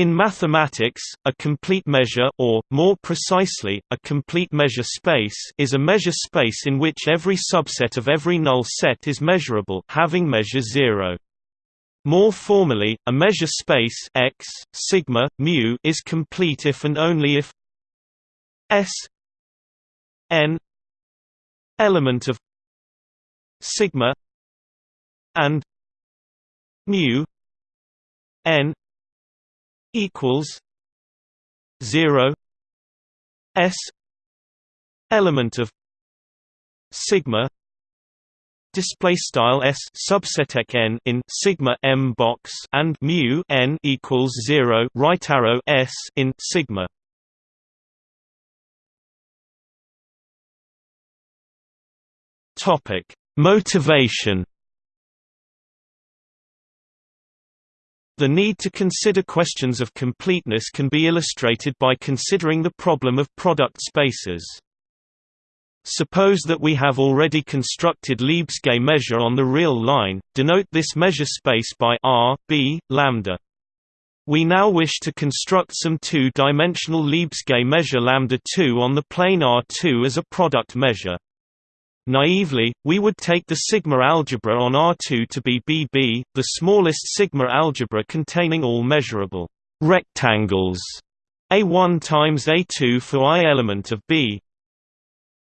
In mathematics, a complete measure or, more precisely, a complete measure space is a measure space in which every subset of every null set is measurable having measure 0. More formally, a measure space X, sigma, mu is complete if and only if S n element of sigma and mu n equals 0 s element of sigma display style s subset n in sigma m box and mu n equals 0 right arrow s in sigma. Topic motivation The need to consider questions of completeness can be illustrated by considering the problem of product spaces. Suppose that we have already constructed Lebesgue measure on the real line, denote this measure space by r, b, lambda. We now wish to construct some two-dimensional Lebesgue measure lambda 2 on the plane R2 as a product measure. Naively, we would take the sigma algebra on R2 to be BB, the smallest sigma algebra containing all measurable rectangles A1 times A2 for i element of B.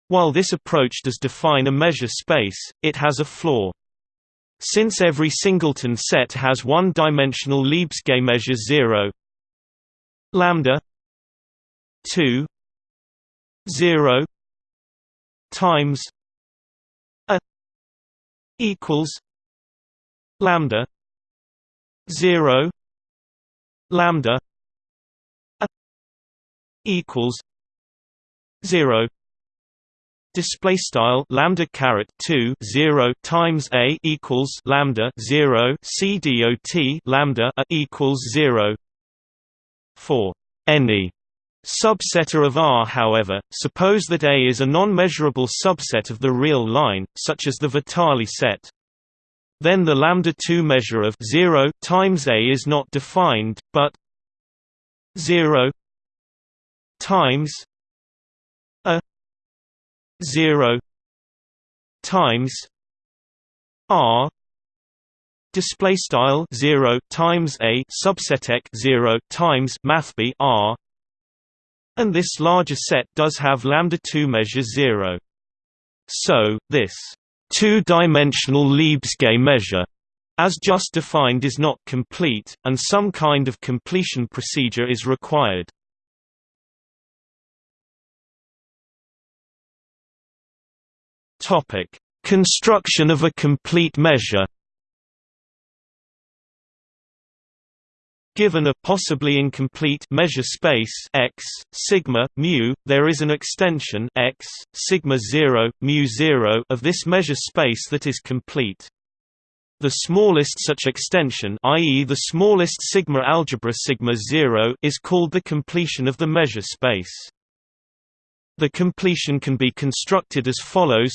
While this approach does define a measure space, it has a flaw. Since every singleton set has one-dimensional Lebesgue measure 0 lambda 2 0 times equals lambda 0 lambda equals 0 display style lambda caret 2 0 times a equals lambda 0 c dot lambda a equals 0 for any subsetter of R. However, suppose that A is a non-measurable subset of the real line, such as the Vitali set. Then the lambda 2 measure of 0 times A is not defined, but 0 times a 0 times R display style 0 times a subset 0 times mathb r and this larger set does have lambda 2 measure 0. So, this two-dimensional Lebesgue measure as just defined is not complete, and some kind of completion procedure is required. Construction of a complete measure Given a possibly incomplete measure space x sigma mu, there is an extension x sigma 0 mu 0 of this measure space that is complete. The smallest such extension, i.e. the smallest sigma algebra sigma 0, is called the completion of the measure space. The completion can be constructed as follows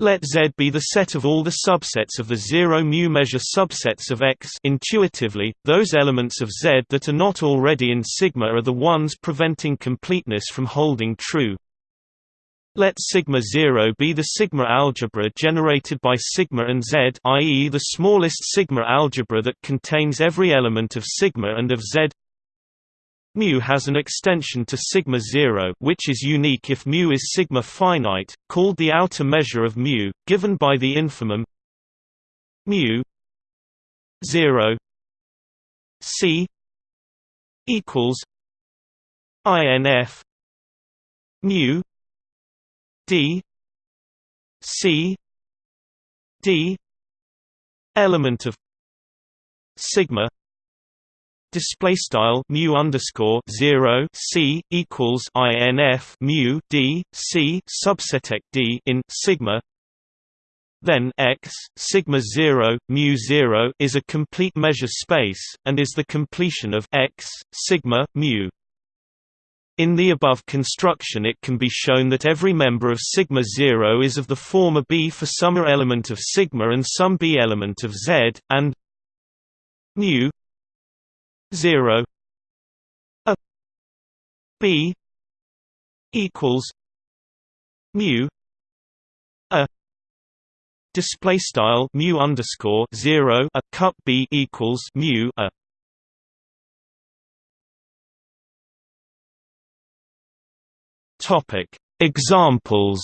let Z be the set of all the subsets of the zero mu measure subsets of X intuitively, those elements of Z that are not already in sigma are the ones preventing completeness from holding true. Let sigma 0 be the sigma algebra generated by sigma and Z i.e. the smallest sigma algebra that contains every element of sigma and of Z Mu has an extension to sigma 0 which is unique if mu is sigma finite, called the outer measure of mu, given by the infimum mu 0 c equals inf mu d c d element of sigma display style mu underscore zero c equals inf mu d c subset d in sigma. Then x sigma zero mu zero is a complete measure space and is the completion of x sigma mu. In the above construction it can be shown that every member of sigma 0 is of the former B for some element of sigma and some B element of Z, and mu 0 a b equals mu a display style mu underscore 0 a cup b equals mu a topic. Examples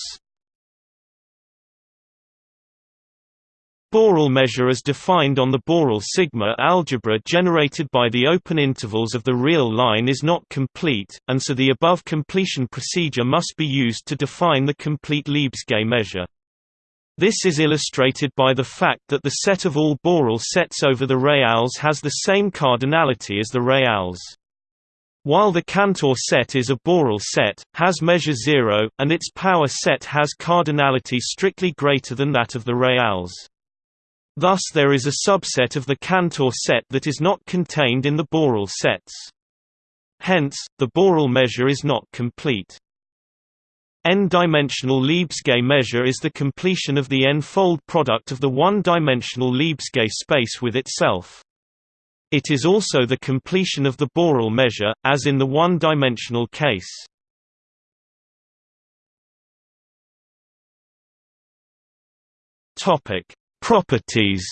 Borel measure as defined on the Borel sigma algebra generated by the open intervals of the real line is not complete, and so the above completion procedure must be used to define the complete Lebesgue measure. This is illustrated by the fact that the set of all Borel sets over the reals has the same cardinality as the reals. While the Cantor set is a Borel set, has measure 0, and its power set has cardinality strictly greater than that of the reals. Thus there is a subset of the Cantor set that is not contained in the Borel sets. Hence, the Borel measure is not complete. N-dimensional Lebesgue measure is the completion of the n-fold product of the one-dimensional Lebesgue space with itself. It is also the completion of the Borel measure, as in the one-dimensional case. Topic: Properties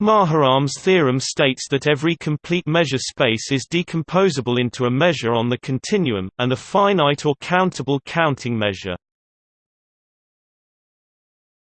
Maharam's theorem states that every complete measure space is decomposable into a measure on the continuum, and a finite or countable counting measure.